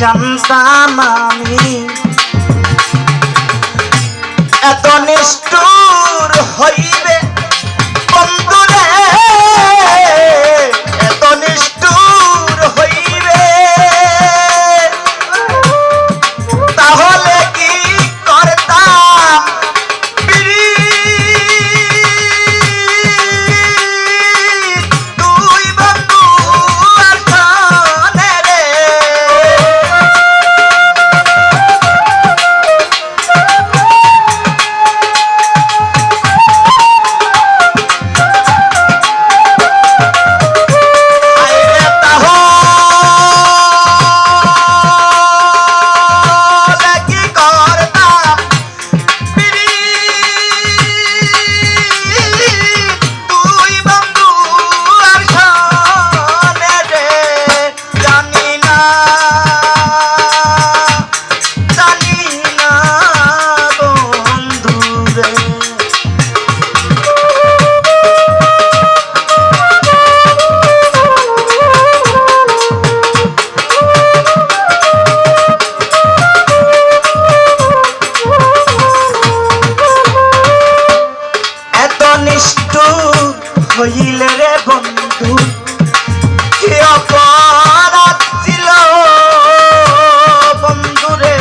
জানতাম এত নিষ্ঠুর হইলে রে বন্ধু কি অপরাধ ছিল বন্ধু রে?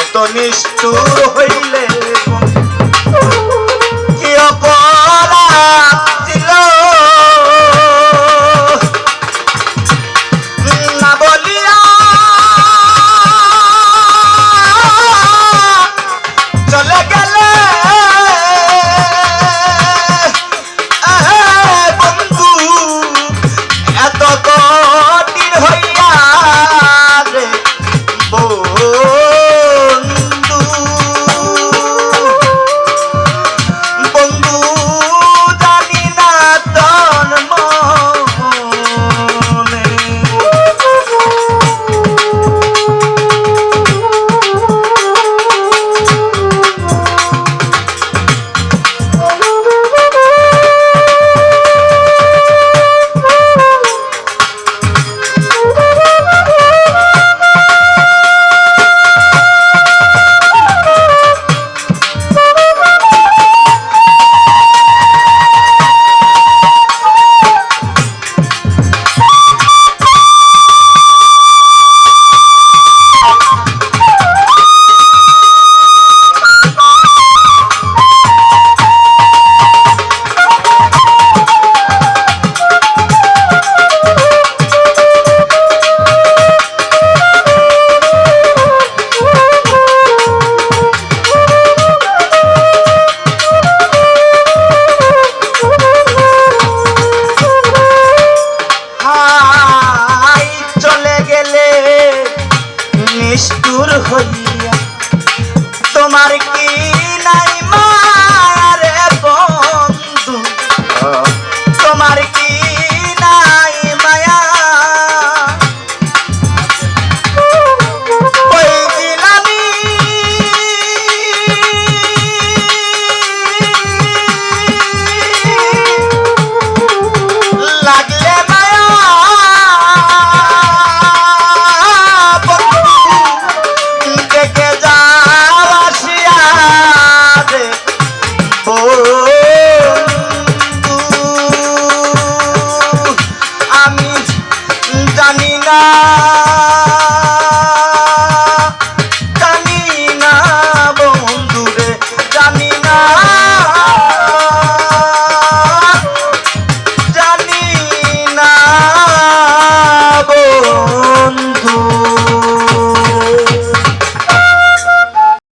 এত নিষ্ঠুর হইলে Somebody Bora!